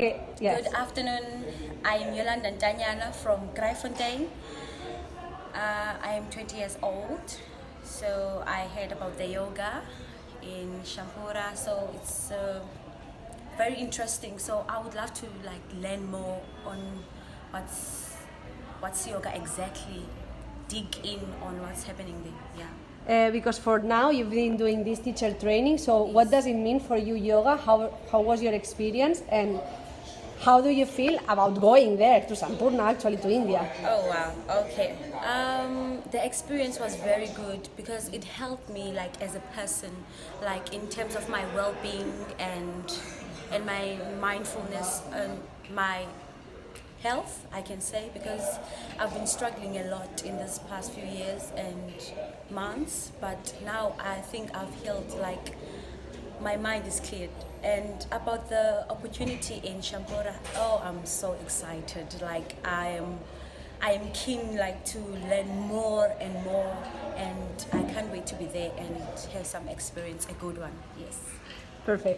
Okay, yes. Good afternoon. I am Yolanda Ntanyana from Kraaifontein. Uh, I am 20 years old. So I heard about the yoga in Sampurna. So it's uh, very interesting. So I would love to like learn more on what's what's yoga exactly. Dig in on what's happening there. Yeah. Uh, because for now you've been doing this teacher training. So what does it mean for you, yoga? How how was your experience and how do you feel about going there to Sampurna, actually to India? Oh wow. Okay. Um, the experience was very good because it helped me like as a person, like in terms of my well-being and and my mindfulness and my health, I can say, because I've been struggling a lot in this past few years and months, but now I think I've healed like my mind is cleared. And about the opportunity in Sampurna, oh, I'm so excited. Like I am, I am keen like to learn more and more, and I can't wait to be there and have some experience, a good one. Yes. Perfect.